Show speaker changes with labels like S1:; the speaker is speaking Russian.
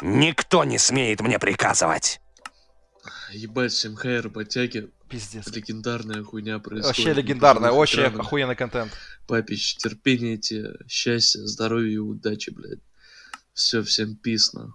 S1: Никто не смеет мне приказывать.
S2: Ебать, МХР подтяги.
S3: Пиздец.
S2: Легендарная хуйня происходит.
S3: Вообще легендарная, очень
S2: экранах.
S3: охуенный контент.
S2: Папич, терпение, тебе, счастья, здоровья и удачи, блядь. Все, всем писно.